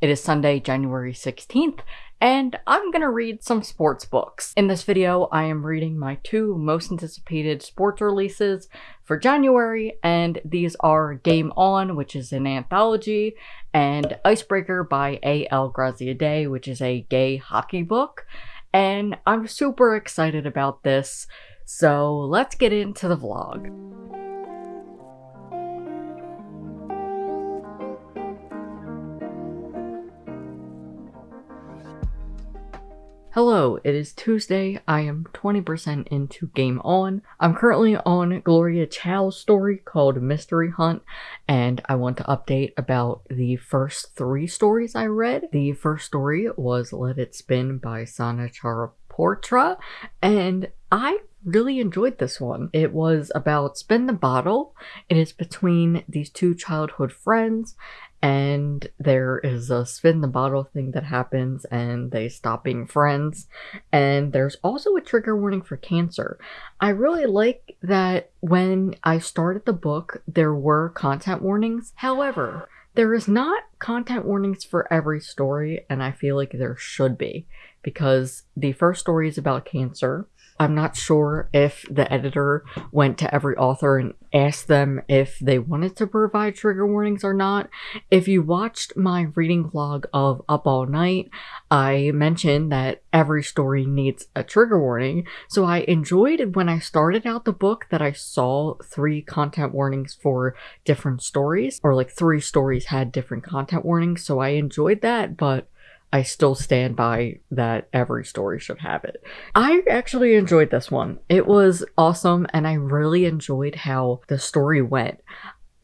It is Sunday, January 16th, and I'm gonna read some sports books. In this video, I am reading my two most anticipated sports releases for January, and these are Game On, which is an anthology, and Icebreaker by A.L. Graziadei, which is a gay hockey book. And I'm super excited about this, so let's get into the vlog. Hello, it is Tuesday. I am 20% into Game On. I'm currently on Gloria Chao's story called Mystery Hunt, and I want to update about the first three stories I read. The first story was Let It Spin by Sana Charaportra, and I really enjoyed this one. It was about Spin the Bottle. It is between these two childhood friends and there is a spin the bottle thing that happens and they stop being friends. And there's also a trigger warning for cancer. I really like that when i started the book there were content warnings. However there is not content warnings for every story and i feel like there should be because the first story is about cancer. I'm not sure if the editor went to every author and asked them if they wanted to provide trigger warnings or not. If you watched my reading vlog of Up All Night, I mentioned that every story needs a trigger warning. So I enjoyed when I started out the book that I saw three content warnings for different stories, or like three stories had different content warnings. So I enjoyed that, but I still stand by that every story should have it. I actually enjoyed this one. It was awesome and I really enjoyed how the story went.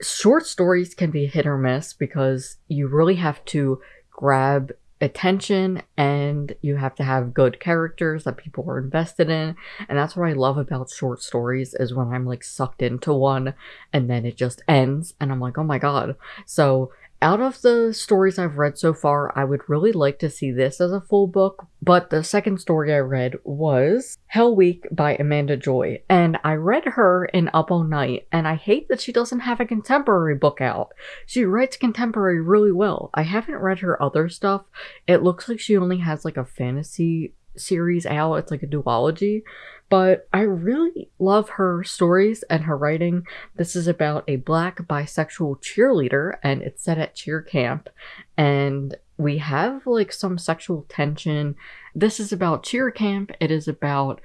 Short stories can be hit or miss because you really have to grab attention and you have to have good characters that people are invested in and that's what i love about short stories is when i'm like sucked into one and then it just ends and i'm like oh my god so out of the stories I've read so far, I would really like to see this as a full book, but the second story I read was Hell Week by Amanda Joy, and I read her in Up All Night, and I hate that she doesn't have a contemporary book out. She writes contemporary really well. I haven't read her other stuff. It looks like she only has like a fantasy series out. It's like a duology, but I really love her stories and her writing. This is about a black bisexual cheerleader and it's set at cheer camp and we have like some sexual tension. This is about cheer camp. It is about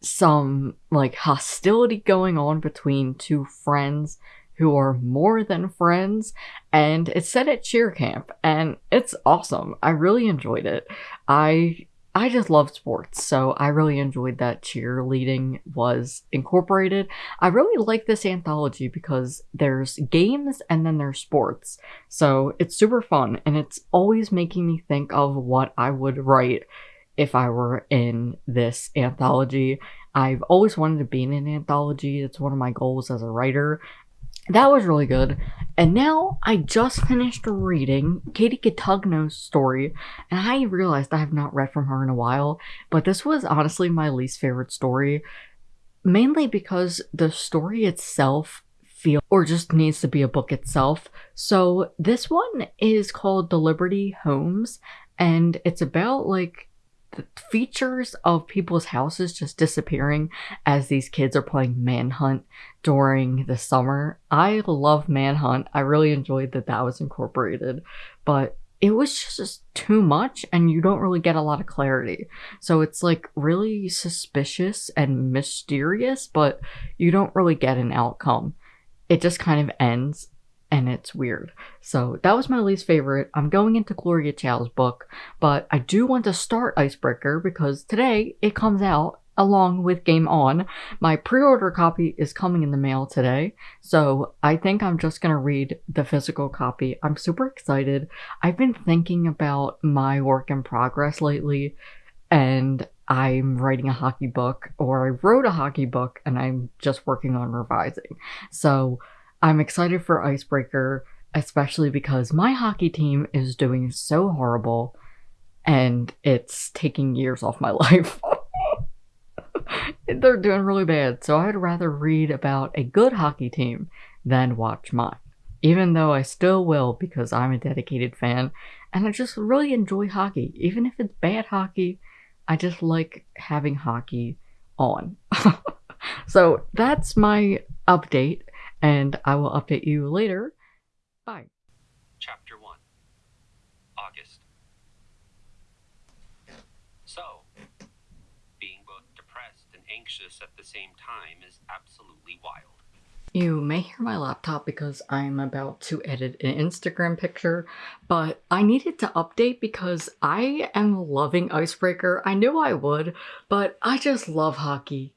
some like hostility going on between two friends who are more than friends and it's set at cheer camp and it's awesome. I really enjoyed it. I I just love sports, so I really enjoyed that cheerleading was incorporated. I really like this anthology because there's games and then there's sports. So it's super fun and it's always making me think of what I would write if I were in this anthology. I've always wanted to be in an anthology. It's one of my goals as a writer that was really good. And now I just finished reading Katie Cotugno's story, and I realized I have not read from her in a while, but this was honestly my least favorite story, mainly because the story itself feel or just needs to be a book itself. So this one is called The Liberty Homes, and it's about like features of people's houses just disappearing as these kids are playing Manhunt during the summer. I love Manhunt. I really enjoyed that that was incorporated, but it was just too much and you don't really get a lot of clarity. So it's like really suspicious and mysterious, but you don't really get an outcome. It just kind of ends and it's weird. So that was my least favorite. I'm going into Gloria Chao's book, but I do want to start Icebreaker because today it comes out along with Game On. My pre-order copy is coming in the mail today, so I think I'm just going to read the physical copy. I'm super excited. I've been thinking about my work in progress lately, and I'm writing a hockey book, or I wrote a hockey book, and I'm just working on revising. So I'm excited for Icebreaker, especially because my hockey team is doing so horrible and it's taking years off my life. They're doing really bad, so I'd rather read about a good hockey team than watch mine. Even though I still will because I'm a dedicated fan and I just really enjoy hockey. Even if it's bad hockey, I just like having hockey on. so that's my update, and I will update you later. Bye. Chapter 1 August. So, being both depressed and anxious at the same time is absolutely wild. You may hear my laptop because I'm about to edit an Instagram picture, but I needed to update because I am loving Icebreaker. I knew I would, but I just love hockey.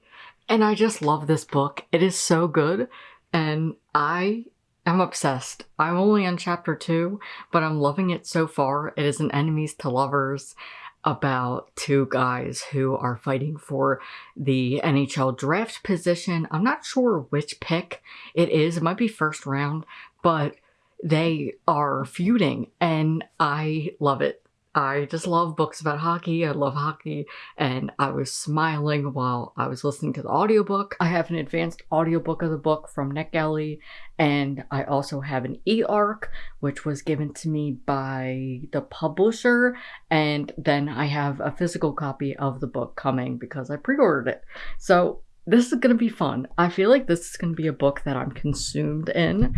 And I just love this book. It is so good, and I am obsessed. I'm only on chapter two, but I'm loving it so far. It is an enemies to lovers about two guys who are fighting for the NHL draft position. I'm not sure which pick it is. It might be first round, but they are feuding and I love it. I just love books about hockey. I love hockey. And I was smiling while I was listening to the audiobook. I have an advanced audiobook of the book from NetGalley. And I also have an e-arc, which was given to me by the publisher. And then I have a physical copy of the book coming because I pre-ordered it. So this is going to be fun. I feel like this is going to be a book that I'm consumed in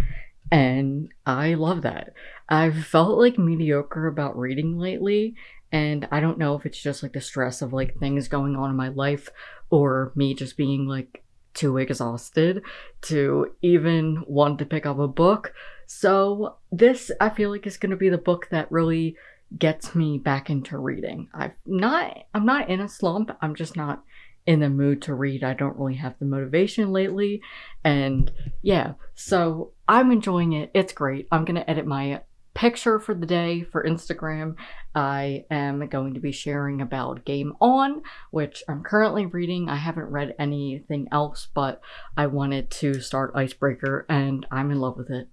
and I love that. I've felt like mediocre about reading lately, and I don't know if it's just like the stress of like things going on in my life or me just being like too exhausted to even want to pick up a book. So, this I feel like is going to be the book that really gets me back into reading. I'm not I'm not in a slump. I'm just not in the mood to read. I don't really have the motivation lately. And yeah, so I'm enjoying it. It's great. I'm going to edit my picture for the day for Instagram. I am going to be sharing about Game On, which I'm currently reading. I haven't read anything else, but I wanted to start Icebreaker and I'm in love with it.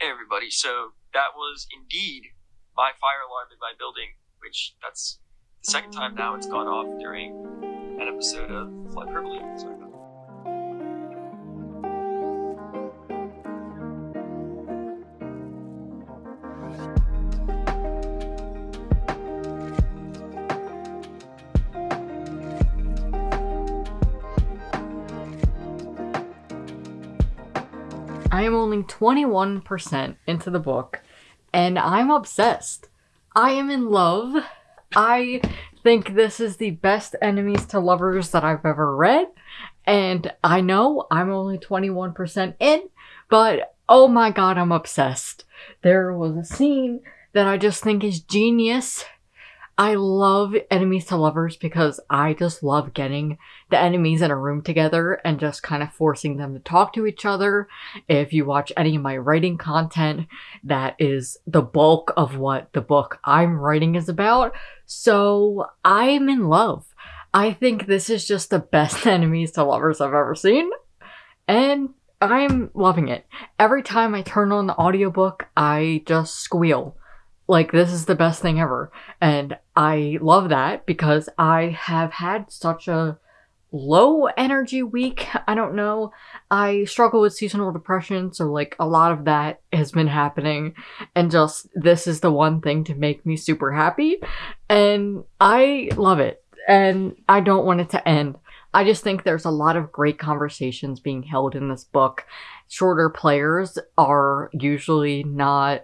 Hey everybody, so that was indeed my fire alarm in my building, which that's the second time now it's gone off during an episode of Fly Privilege. I am only 21% into the book and I'm obsessed. I am in love. I think this is the best enemies to lovers that I've ever read. And I know I'm only 21% in, but oh my god, I'm obsessed. There was a scene that I just think is genius I love enemies to lovers because I just love getting the enemies in a room together and just kind of forcing them to talk to each other. If you watch any of my writing content, that is the bulk of what the book I'm writing is about. So I'm in love. I think this is just the best enemies to lovers I've ever seen. And I'm loving it. Every time I turn on the audiobook, I just squeal like this is the best thing ever. And i love that because i have had such a low energy week. I don't know. I struggle with seasonal depression so like a lot of that has been happening. And just this is the one thing to make me super happy. And i love it. And i don't want it to end. I just think there's a lot of great conversations being held in this book. Shorter players are usually not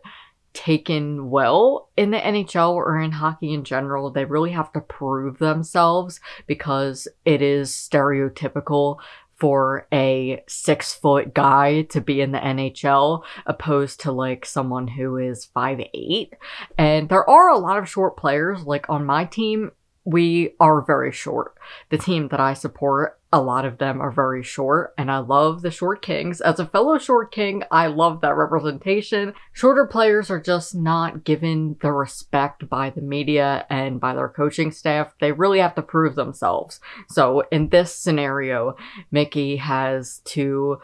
taken well in the NHL or in hockey in general. They really have to prove themselves because it is stereotypical for a six foot guy to be in the NHL opposed to like someone who is five eight. And there are a lot of short players. Like on my team, we are very short. The team that I support, a lot of them are very short, and I love the short kings. As a fellow short king, I love that representation. Shorter players are just not given the respect by the media and by their coaching staff. They really have to prove themselves. So in this scenario, Mickey has to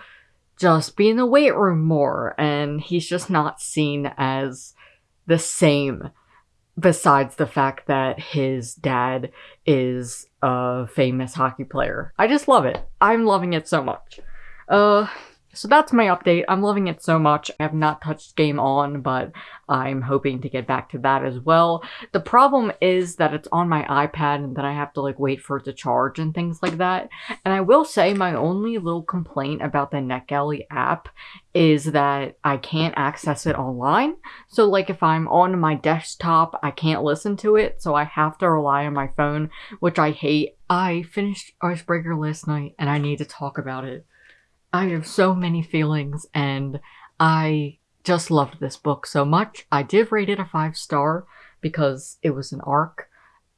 just be in the weight room more, and he's just not seen as the same besides the fact that his dad is a famous hockey player. I just love it. I'm loving it so much. Uh, So that's my update. I'm loving it so much. I have not touched Game On, but I'm hoping to get back to that as well. The problem is that it's on my iPad and that I have to like wait for it to charge and things like that. And I will say my only little complaint about the NetGalley app is that I can't access it online. So like if I'm on my desktop, I can't listen to it, so I have to rely on my phone, which I hate. I finished Icebreaker last night and I need to talk about it. I have so many feelings and I just loved this book so much. I did rate it a five star because it was an arc.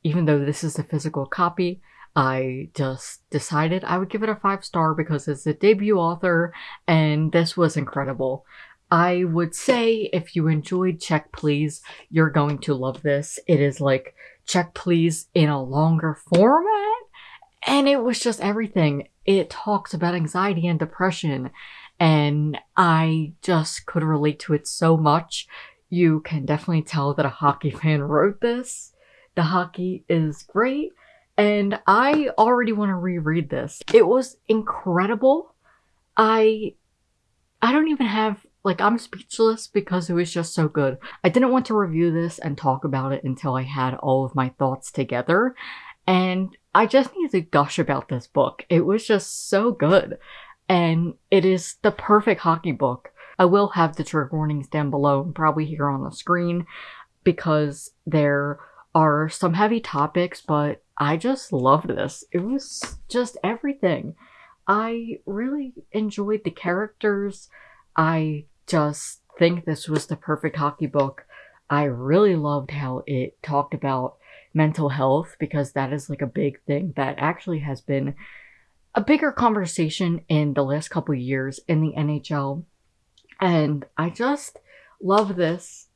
Even though this is a physical copy, I just decided I would give it a five star because it's a debut author and this was incredible. I would say if you enjoyed Check Please, you're going to love this. It is like Check Please in a longer format and it was just everything. It talks about anxiety and depression, and I just could relate to it so much. You can definitely tell that a hockey fan wrote this. The hockey is great, and I already want to reread this. It was incredible. I I don't even have like I'm speechless because it was just so good. I didn't want to review this and talk about it until I had all of my thoughts together. And I just need to gush about this book. It was just so good. And it is the perfect hockey book. I will have the trigger warnings down below and probably here on the screen because there are some heavy topics, but I just loved this. It was just everything. I really enjoyed the characters. I just think this was the perfect hockey book. I really loved how it talked about mental health because that is like a big thing that actually has been a bigger conversation in the last couple years in the NHL. And I just love this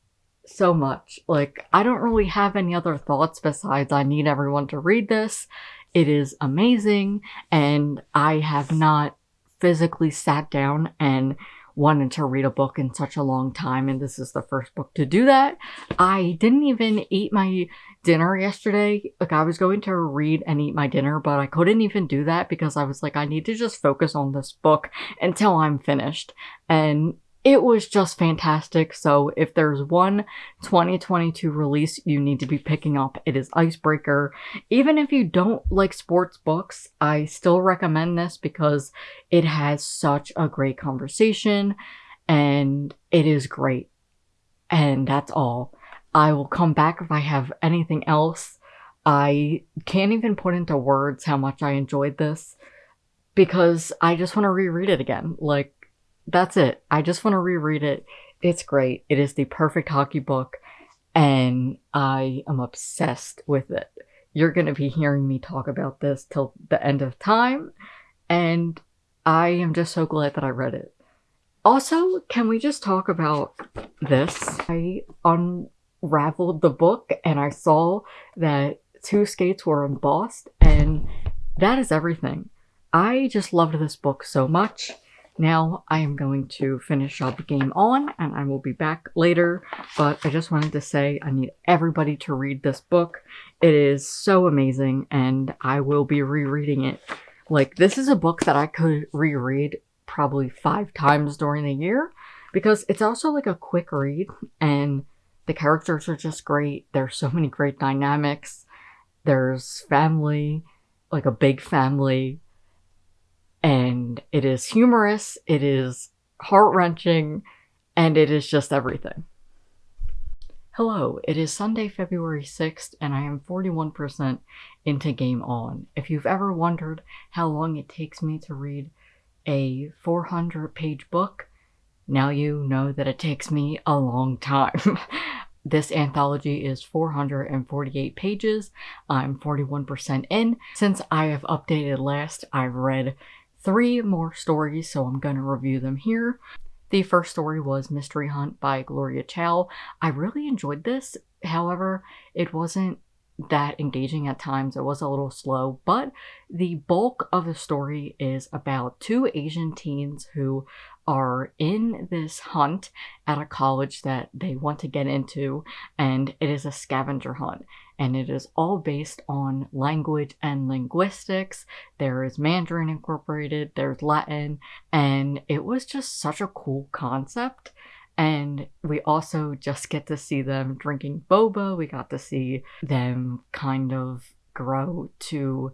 so much. Like, I don't really have any other thoughts besides I need everyone to read this. It is amazing, and I have not physically sat down and wanted to read a book in such a long time, and this is the first book to do that. I didn't even eat my dinner yesterday. Like, I was going to read and eat my dinner, but I couldn't even do that because I was like, I need to just focus on this book until I'm finished. And it was just fantastic. So if there's one 2022 release you need to be picking up, it is Icebreaker. Even if you don't like sports books, I still recommend this because it has such a great conversation and it is great. And that's all. I will come back if I have anything else. I can't even put into words how much I enjoyed this because I just want to reread it again. Like, that's it. I just want to reread it. It's great. It is the perfect hockey book, and I am obsessed with it. You're going to be hearing me talk about this till the end of time, and I am just so glad that I read it. Also, can we just talk about this? I unraveled the book and I saw that two skates were embossed, and that is everything. I just loved this book so much. Now I am going to finish up Game On and I will be back later, but I just wanted to say I need everybody to read this book. It is so amazing and I will be rereading it. Like, this is a book that I could reread probably five times during the year because it's also like a quick read and the characters are just great. There's so many great dynamics. There's family, like a big family and it is humorous, it is heart wrenching, and it is just everything. Hello, it is Sunday, February 6th, and I am 41% into Game On. If you've ever wondered how long it takes me to read a 400 page book, now you know that it takes me a long time. this anthology is 448 pages. I'm 41% in. Since I have updated last, I've read three more stories, so I'm going to review them here. The first story was Mystery Hunt by Gloria Chao. I really enjoyed this. However, it wasn't that engaging at times. It was a little slow, but the bulk of the story is about two Asian teens who are in this hunt at a college that they want to get into, and it is a scavenger hunt. And it is all based on language and linguistics. There is Mandarin incorporated, there's Latin, and it was just such a cool concept. And we also just get to see them drinking boba. We got to see them kind of grow to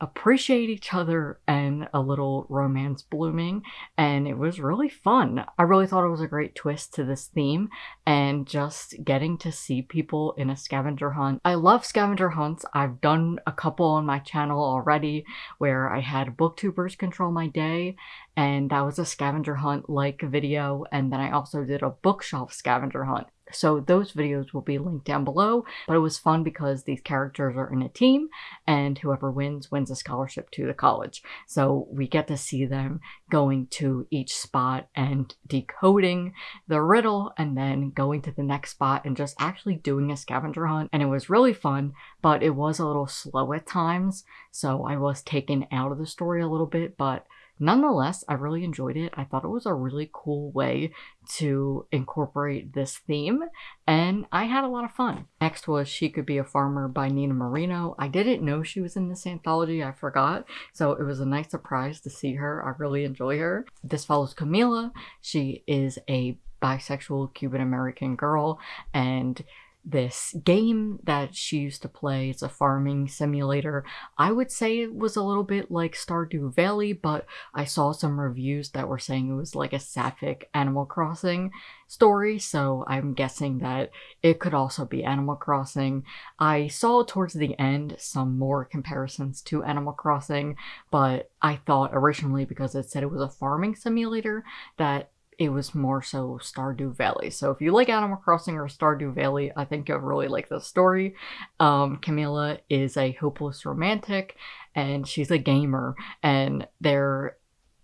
appreciate each other and a little romance blooming and it was really fun. I really thought it was a great twist to this theme and just getting to see people in a scavenger hunt. I love scavenger hunts. I've done a couple on my channel already where I had booktubers control my day and that was a scavenger hunt like video and then I also did a bookshelf scavenger hunt so those videos will be linked down below, but it was fun because these characters are in a team and whoever wins wins a scholarship to the college. So we get to see them going to each spot and decoding the riddle and then going to the next spot and just actually doing a scavenger hunt. And it was really fun, but it was a little slow at times. So I was taken out of the story a little bit, but Nonetheless, I really enjoyed it. I thought it was a really cool way to incorporate this theme, and I had a lot of fun. Next was She Could Be a Farmer by Nina Moreno. I didn't know she was in this anthology, I forgot, so it was a nice surprise to see her. I really enjoy her. This follows Camila. She is a bisexual Cuban American girl, and this game that she used to play. It's a farming simulator. I would say it was a little bit like Stardew Valley, but I saw some reviews that were saying it was like a sapphic Animal Crossing story, so I'm guessing that it could also be Animal Crossing. I saw towards the end some more comparisons to Animal Crossing, but I thought originally because it said it was a farming simulator that it was more so Stardew Valley. So if you like Animal Crossing or Stardew Valley, I think you'll really like this story. Um, Camila is a hopeless romantic and she's a gamer and they're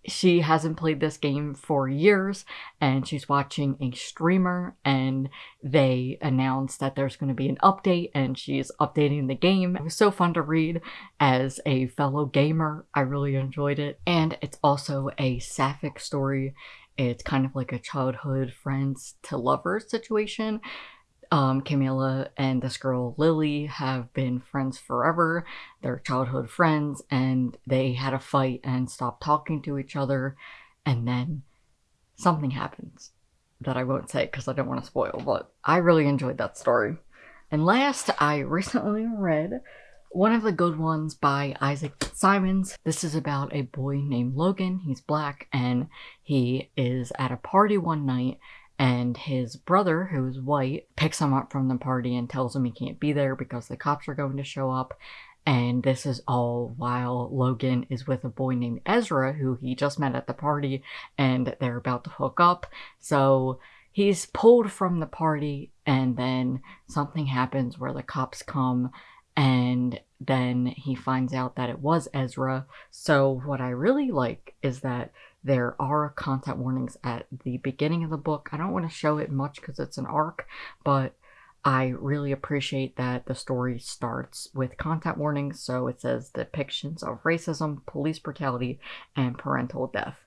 she hasn't played this game for years and she's watching a streamer and they announced that there's going to be an update and she's updating the game. It was so fun to read as a fellow gamer. I really enjoyed it. And it's also a sapphic story it's kind of like a childhood friends to lovers situation. Um, Camila and this girl Lily have been friends forever. They're childhood friends, and they had a fight and stopped talking to each other. And then something happens that I won't say because I don't want to spoil, but I really enjoyed that story. And last, I recently read one of the good ones by Isaac Simons. This is about a boy named Logan. He's black and he is at a party one night and his brother, who's white, picks him up from the party and tells him he can't be there because the cops are going to show up. And this is all while Logan is with a boy named Ezra, who he just met at the party, and they're about to hook up. So he's pulled from the party, and then something happens where the cops come and then he finds out that it was Ezra. So, what I really like is that there are content warnings at the beginning of the book. I don't want to show it much because it's an arc, but I really appreciate that the story starts with content warnings. So, it says depictions of racism, police brutality, and parental death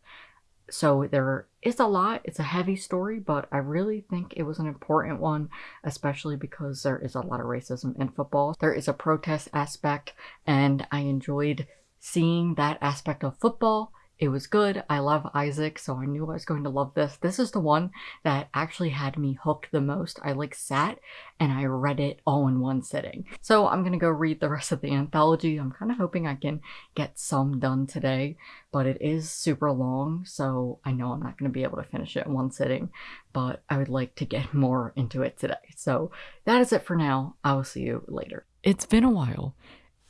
so there is a lot. It's a heavy story, but I really think it was an important one, especially because there is a lot of racism in football. There is a protest aspect, and I enjoyed seeing that aspect of football it was good. I love Isaac, so I knew I was going to love this. This is the one that actually had me hooked the most. I like sat and I read it all in one sitting. So I'm gonna go read the rest of the anthology. I'm kind of hoping I can get some done today, but it is super long, so I know I'm not gonna be able to finish it in one sitting, but I would like to get more into it today. So that is it for now. I will see you later. It's been a while.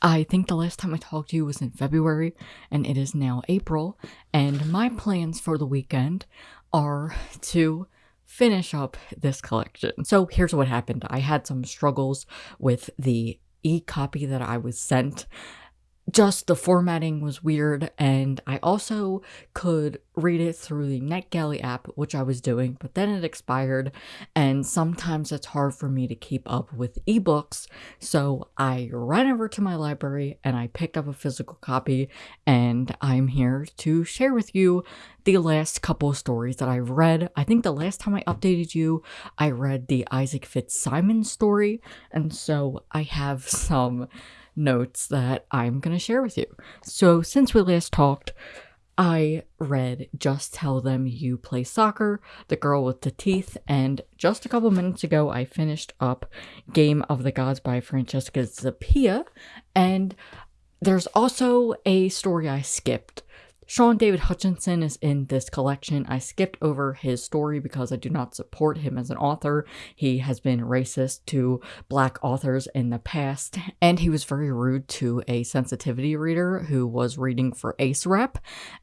I think the last time I talked to you was in February, and it is now April, and my plans for the weekend are to finish up this collection. So here's what happened. I had some struggles with the e-copy that I was sent just the formatting was weird and I also could read it through the NetGalley app which I was doing but then it expired and sometimes it's hard for me to keep up with ebooks so I ran over to my library and I picked up a physical copy and I'm here to share with you the last couple stories that I've read. I think the last time I updated you I read the Isaac Fitzsimon story and so I have some notes that I'm going to share with you. So, since we last talked, I read Just Tell Them You Play Soccer, The Girl with the Teeth, and just a couple minutes ago, I finished up Game of the Gods by Francesca Zappia, and there's also a story I skipped Shaun David Hutchinson is in this collection. I skipped over his story because I do not support him as an author. He has been racist to black authors in the past, and he was very rude to a sensitivity reader who was reading for Ace Rep.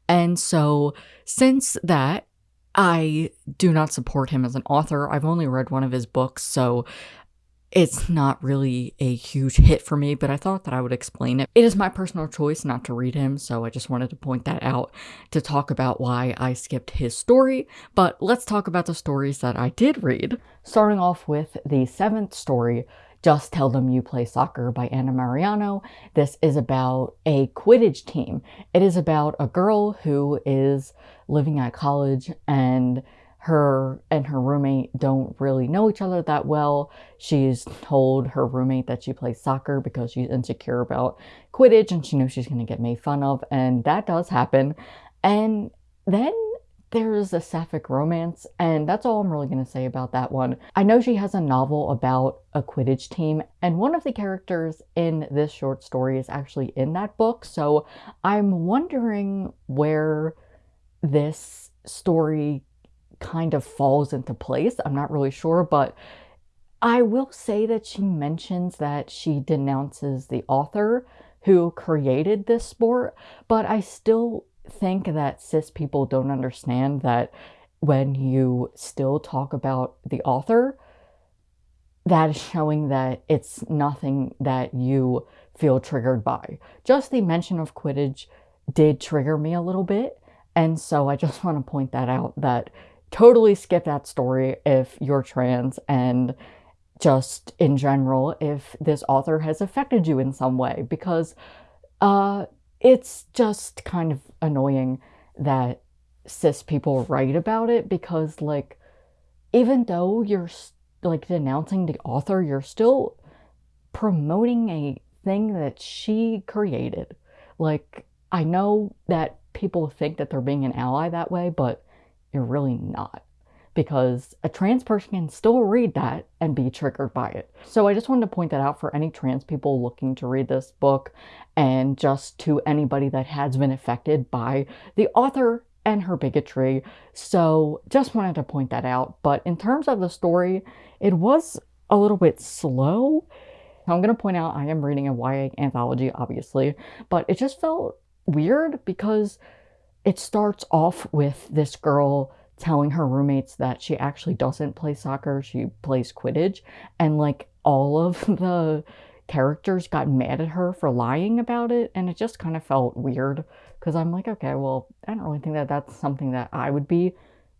And so, since that, I do not support him as an author. I've only read one of his books, so it's not really a huge hit for me, but I thought that I would explain it. It is my personal choice not to read him, so I just wanted to point that out to talk about why I skipped his story. But let's talk about the stories that I did read. Starting off with the seventh story, Just Tell Them You Play Soccer by Anna Meriano. This is about a Quidditch team. It is about a girl who is living at college and her and her roommate don't really know each other that well. She's told her roommate that she plays soccer because she's insecure about Quidditch and she knows she's going to get made fun of, and that does happen. And then there's a sapphic romance, and that's all I'm really going to say about that one. I know she has a novel about a Quidditch team, and one of the characters in this short story is actually in that book, so I'm wondering where this story kind of falls into place. I'm not really sure, but I will say that she mentions that she denounces the author who created this sport, but I still think that cis people don't understand that when you still talk about the author, that is showing that it's nothing that you feel triggered by. Just the mention of Quidditch did trigger me a little bit. And so I just want to point that out that totally skip that story if you're trans and just in general if this author has affected you in some way because uh, it's just kind of annoying that cis people write about it because like even though you're like denouncing the author you're still promoting a thing that she created. Like i know that people think that they're being an ally that way but you're really not. Because a trans person can still read that and be triggered by it. So I just wanted to point that out for any trans people looking to read this book and just to anybody that has been affected by the author and her bigotry. So just wanted to point that out. But in terms of the story, it was a little bit slow. I'm going to point out I am reading a YA anthology, obviously, but it just felt weird because it starts off with this girl telling her roommates that she actually doesn't play soccer, she plays Quidditch, and like all of the characters got mad at her for lying about it, and it just kind of felt weird because I'm like, okay, well, I don't really think that that's something that I would be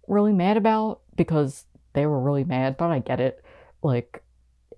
really mad about because they were really mad, but I get it. Like,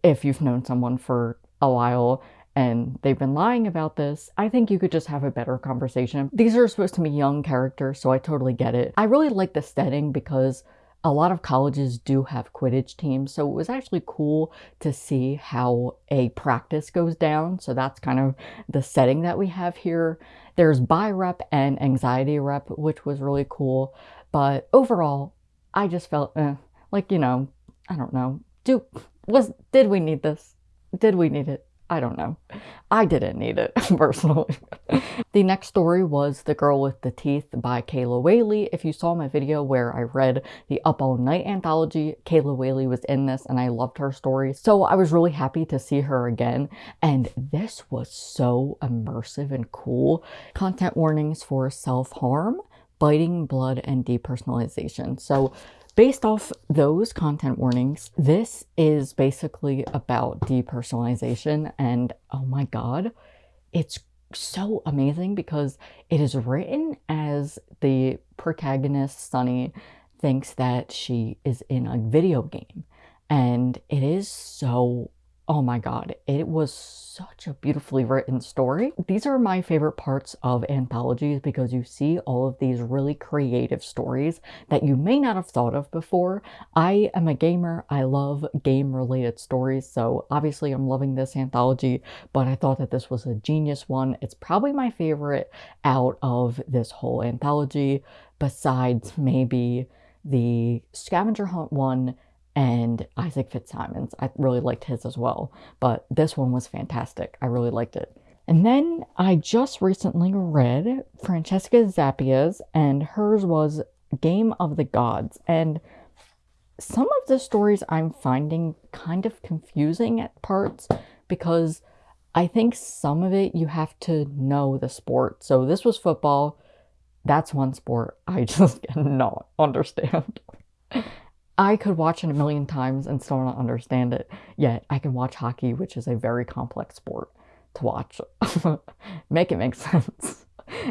if you've known someone for a while and they've been lying about this, I think you could just have a better conversation. These are supposed to be young characters, so I totally get it. I really like the setting because a lot of colleges do have Quidditch teams, so it was actually cool to see how a practice goes down. So that's kind of the setting that we have here. There's bi rep and anxiety rep, which was really cool. But overall, I just felt eh, like, you know, I don't know. Do was did we need this? Did we need it? I don't know. I didn't need it, personally. the next story was The Girl with the Teeth by Kayla Whaley. If you saw my video where I read the Up All Night anthology, Kayla Whaley was in this and I loved her story. So I was really happy to see her again. And this was so immersive and cool. Content warnings for self-harm, biting, blood, and depersonalization. So Based off those content warnings, this is basically about depersonalization and oh my god, it's so amazing because it is written as the protagonist, Sunny, thinks that she is in a video game. And it is so Oh my god, it was such a beautifully written story. These are my favorite parts of anthologies because you see all of these really creative stories that you may not have thought of before. I am a gamer, I love game related stories, so obviously I'm loving this anthology, but I thought that this was a genius one. It's probably my favorite out of this whole anthology, besides maybe the scavenger hunt one and Isaac Fitzsimons. I really liked his as well, but this one was fantastic. I really liked it. And then I just recently read Francesca Zappia's, and hers was Game of the Gods. And some of the stories I'm finding kind of confusing at parts because I think some of it you have to know the sport. So this was football. That's one sport I just cannot understand. I could watch it a million times and still not understand it. Yet I can watch hockey, which is a very complex sport to watch. make it make sense.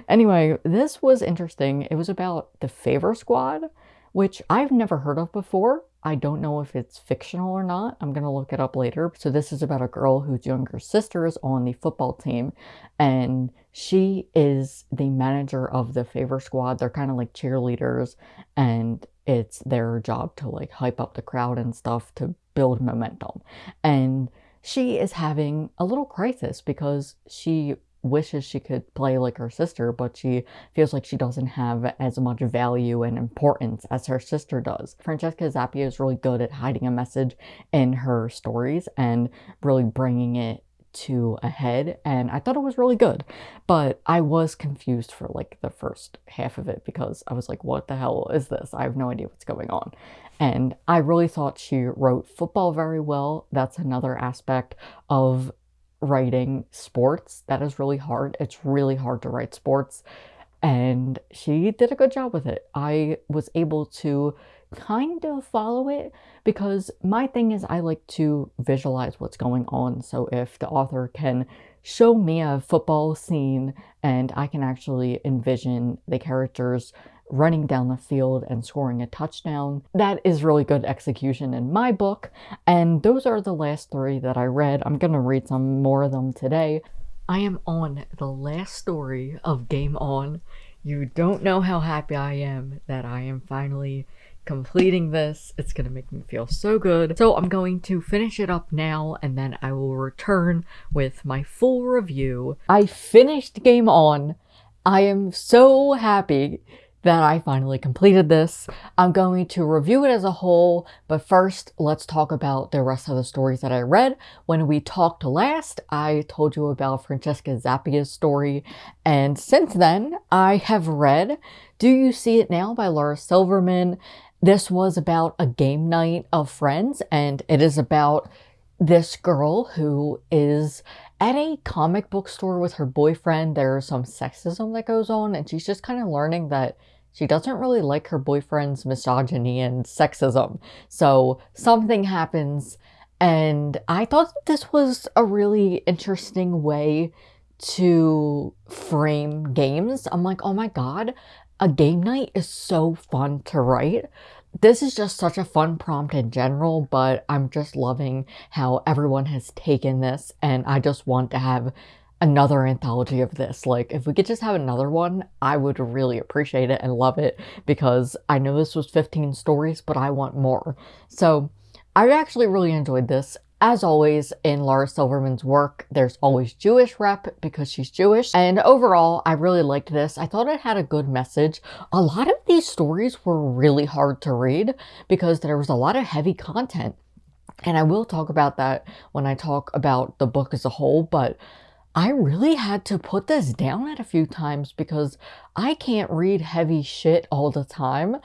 anyway, this was interesting. It was about the Favor Squad, which I've never heard of before. I don't know if it's fictional or not. I'm going to look it up later. So this is about a girl whose younger sister is on the football team and she is the manager of the favor squad. They're kind of like cheerleaders and it's their job to like hype up the crowd and stuff to build momentum. And she is having a little crisis because she wishes she could play like her sister, but she feels like she doesn't have as much value and importance as her sister does. Francesca Zappia is really good at hiding a message in her stories and really bringing it to a head and I thought it was really good but I was confused for like the first half of it because I was like what the hell is this? I have no idea what's going on. And I really thought she wrote football very well. That's another aspect of writing sports that is really hard. It's really hard to write sports and she did a good job with it. I was able to kind of follow it because my thing is I like to visualize what's going on. So if the author can show me a football scene and I can actually envision the characters running down the field and scoring a touchdown. That is really good execution in my book. And those are the last three that I read. I'm going to read some more of them today. I am on the last story of Game On. You don't know how happy I am that I am finally completing this. It's going to make me feel so good. So I'm going to finish it up now and then I will return with my full review. I finished Game On. I am so happy that I finally completed this. I'm going to review it as a whole, but first let's talk about the rest of the stories that I read. When we talked last, I told you about Francesca Zappia's story, and since then I have read Do You See It Now by Laura Silverman, this was about a game night of friends, and it is about this girl who is at a comic book store with her boyfriend. There's some sexism that goes on, and she's just kind of learning that she doesn't really like her boyfriend's misogyny and sexism. So something happens, and I thought this was a really interesting way to frame games. I'm like, oh my god, a game night is so fun to write. This is just such a fun prompt in general, but I'm just loving how everyone has taken this and I just want to have another anthology of this. Like, if we could just have another one, I would really appreciate it and love it because I know this was 15 stories, but I want more. So, I actually really enjoyed this. As always, in Laura Silverman's work, there's always Jewish rep because she's Jewish. And overall, I really liked this. I thought it had a good message. A lot of these stories were really hard to read because there was a lot of heavy content. And I will talk about that when I talk about the book as a whole, but I really had to put this down at a few times because I can't read heavy shit all the time.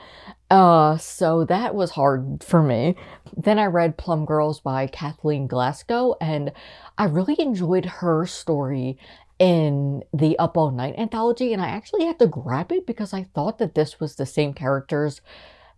Uh, so that was hard for me. Then I read Plum Girls by Kathleen Glasgow, and I really enjoyed her story in the Up All Night anthology, and I actually had to grab it because I thought that this was the same characters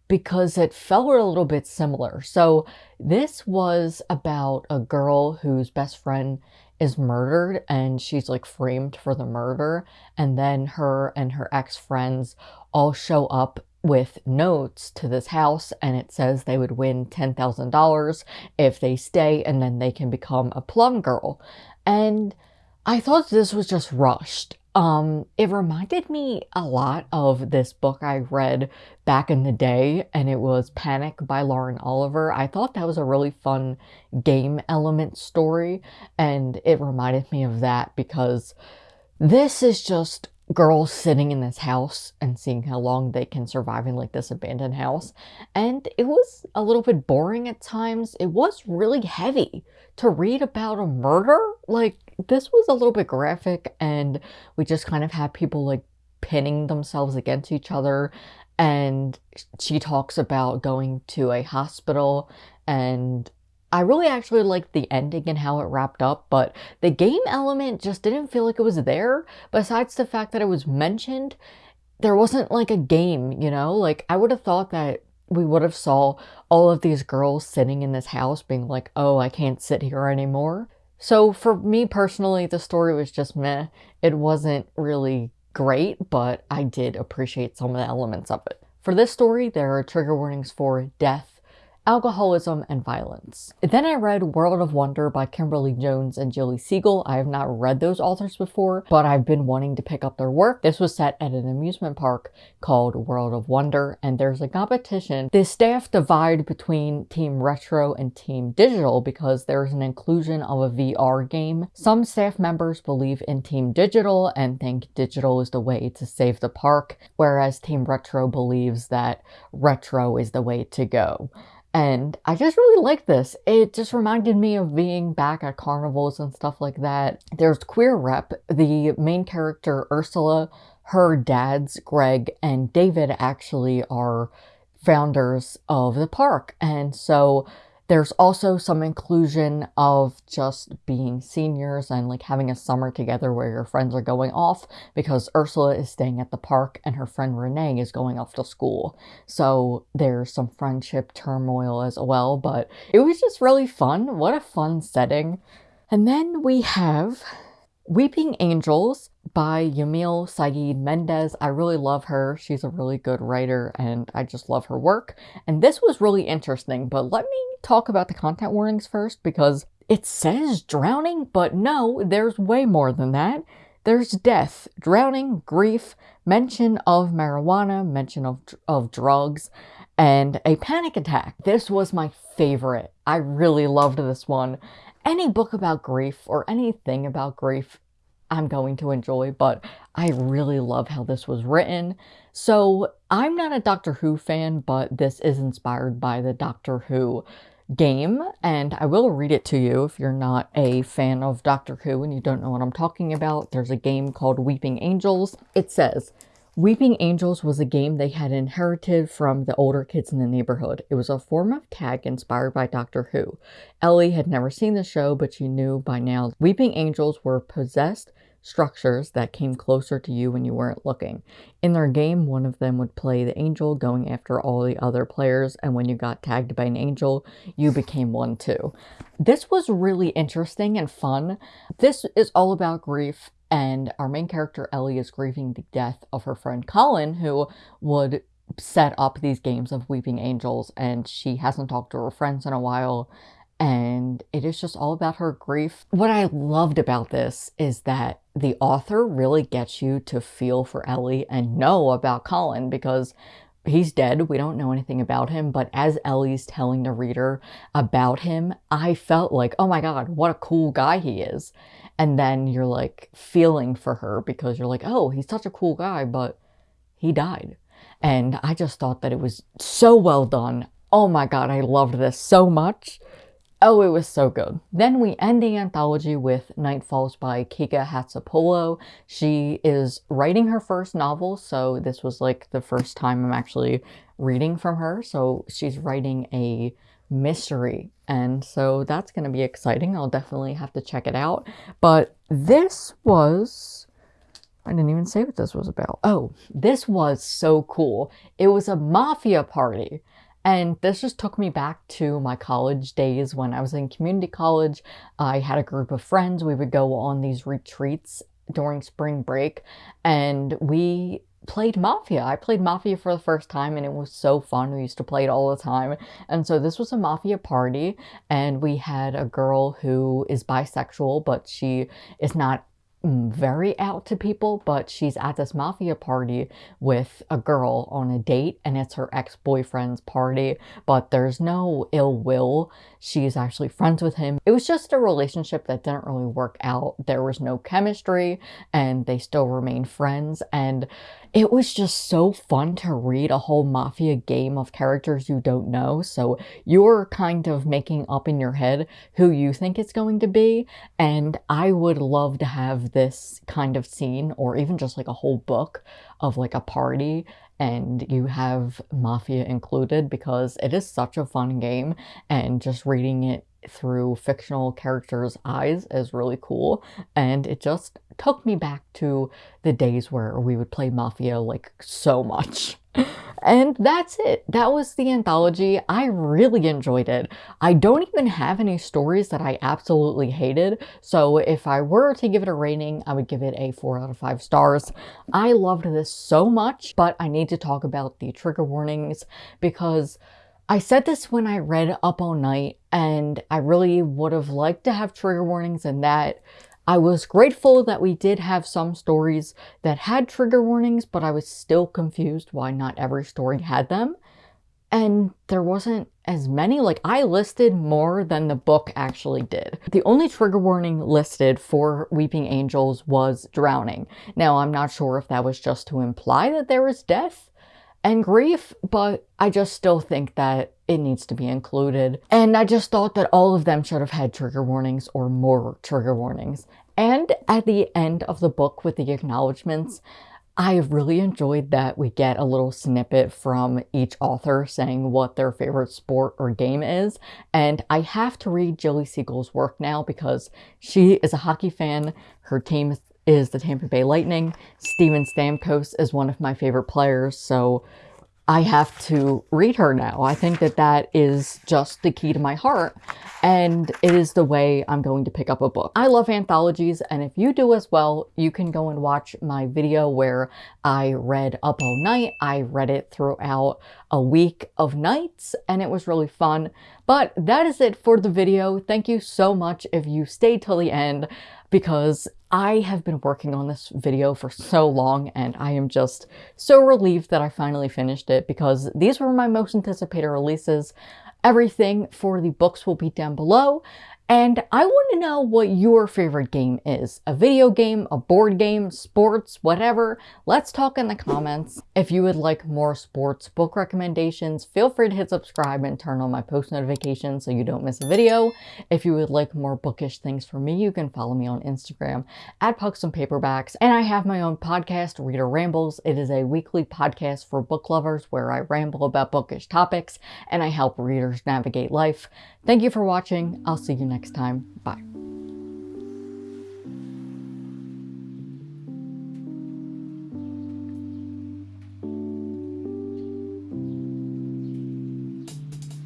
because it felt a little bit similar. So this was about a girl whose best friend is murdered and she's like framed for the murder and then her and her ex-friends all show up with notes to this house and it says they would win $10,000 if they stay and then they can become a plum girl. And I thought this was just rushed. Um, it reminded me a lot of this book I read back in the day, and it was Panic by Lauren Oliver. I thought that was a really fun game element story, and it reminded me of that because this is just girls sitting in this house and seeing how long they can survive in like this abandoned house. And it was a little bit boring at times. It was really heavy to read about a murder. Like this was a little bit graphic and we just kind of had people like pinning themselves against each other. And she talks about going to a hospital and I really actually liked the ending and how it wrapped up, but the game element just didn't feel like it was there. Besides the fact that it was mentioned, there wasn't like a game, you know? Like, I would have thought that we would have saw all of these girls sitting in this house being like, oh, I can't sit here anymore. So for me personally, the story was just meh. It wasn't really great, but I did appreciate some of the elements of it. For this story, there are trigger warnings for death, alcoholism, and violence. Then I read World of Wonder by Kimberly Jones and Gilly Segal. I have not read those authors before, but I've been wanting to pick up their work. This was set at an amusement park called World of Wonder, and there's a competition. The staff divide between Team Retro and Team Digital because there's an inclusion of a VR game. Some staff members believe in Team Digital and think digital is the way to save the park, whereas Team Retro believes that retro is the way to go. And I just really like this. It just reminded me of being back at carnivals and stuff like that. There's Queer Rep, the main character Ursula, her dads, Greg and David, actually are founders of the park. And so there's also some inclusion of just being seniors and like having a summer together where your friends are going off because Ursula is staying at the park and her friend Renee is going off to school. So there's some friendship turmoil as well, but it was just really fun. What a fun setting. And then we have Weeping Angels by Yamile Saied Méndez. I really love her. She's a really good writer and I just love her work. And this was really interesting, but let me talk about the content warnings first because it says drowning, but no, there's way more than that. There's death, drowning, grief, mention of marijuana, mention of, of drugs, and a panic attack. This was my favorite. I really loved this one. Any book about grief or anything about grief, I'm going to enjoy, but I really love how this was written. So I'm not a Doctor Who fan, but this is inspired by the Doctor Who game, and I will read it to you if you're not a fan of Doctor Who and you don't know what I'm talking about. There's a game called Weeping Angels. It says, Weeping Angels was a game they had inherited from the older kids in the neighborhood. It was a form of tag inspired by Doctor Who. Ellie had never seen the show, but she knew by now Weeping Angels were possessed structures that came closer to you when you weren't looking. In their game, one of them would play the angel going after all the other players, and when you got tagged by an angel, you became one too. This was really interesting and fun. This is all about grief, and our main character, Ellie, is grieving the death of her friend Colin, who would set up these games of Weeping Angels, and she hasn't talked to her friends in a while and it is just all about her grief. What I loved about this is that the author really gets you to feel for Ellie and know about Colin because he's dead. We don't know anything about him, but as Ellie's telling the reader about him, I felt like, oh my god, what a cool guy he is. And then you're like feeling for her because you're like, oh, he's such a cool guy, but he died. And I just thought that it was so well done. Oh my god, I loved this so much. Oh, it was so good. Then we end the anthology with Night Falls by Kika Hatzopoulou. She is writing her first novel, so this was like the first time I'm actually reading from her. So she's writing a mystery, and so that's going to be exciting. I'll definitely have to check it out. But this was I didn't even say what this was about. Oh, this was so cool. It was a mafia party. And this just took me back to my college days when I was in community college. I had a group of friends. We would go on these retreats during spring break and we played Mafia. I played Mafia for the first time and it was so fun. We used to play it all the time. And so this was a Mafia party and we had a girl who is bisexual, but she is not very out to people, but she's at this mafia party with a girl on a date and it's her ex-boyfriend's party, but there's no ill will. She's actually friends with him. It was just a relationship that didn't really work out. There was no chemistry and they still remain friends and it was just so fun to read a whole mafia game of characters you don't know. So you're kind of making up in your head who you think it's going to be. And I would love to have this kind of scene or even just like a whole book of like a party and you have Mafia included because it is such a fun game and just reading it through fictional characters' eyes is really cool. And it just took me back to the days where we would play Mafia like so much. And that's it. That was the anthology. I really enjoyed it. I don't even have any stories that I absolutely hated. So if I were to give it a rating, I would give it a 4 out of 5 stars. I loved this so much, but I need to talk about the trigger warnings because I said this when I read Up All Night, and I really would have liked to have trigger warnings in that I was grateful that we did have some stories that had trigger warnings, but I was still confused why not every story had them. And there wasn't as many, like I listed more than the book actually did. The only trigger warning listed for Weeping Angels was drowning. Now, I'm not sure if that was just to imply that there was death, and grief, but I just still think that it needs to be included. And I just thought that all of them should have had trigger warnings or more trigger warnings. And at the end of the book with the acknowledgements, I have really enjoyed that we get a little snippet from each author saying what their favorite sport or game is. And I have to read Gilly Segal's work now because she is a hockey fan. Her team is the Tampa Bay Lightning. Steven Stamkos is one of my favorite players, so I have to read her now. I think that that is just the key to my heart, and it is the way I'm going to pick up a book. I love anthologies, and if you do as well, you can go and watch my video where I read Up All Night. I read it throughout a week of nights, and it was really fun. But that is it for the video. Thank you so much if you stayed till the end because I have been working on this video for so long and I am just so relieved that I finally finished it because these were my most anticipated releases. Everything for the books will be down below. And I want to know what your favorite game is. A video game, a board game, sports, whatever. Let's talk in the comments. If you would like more sports book recommendations, feel free to hit subscribe and turn on my post notifications so you don't miss a video. If you would like more bookish things from me, you can follow me on Instagram at Pucks and Paperbacks. And I have my own podcast, Reader Rambles. It is a weekly podcast for book lovers where I ramble about bookish topics and I help readers navigate life. Thank you for watching. I'll see you next time. Bye.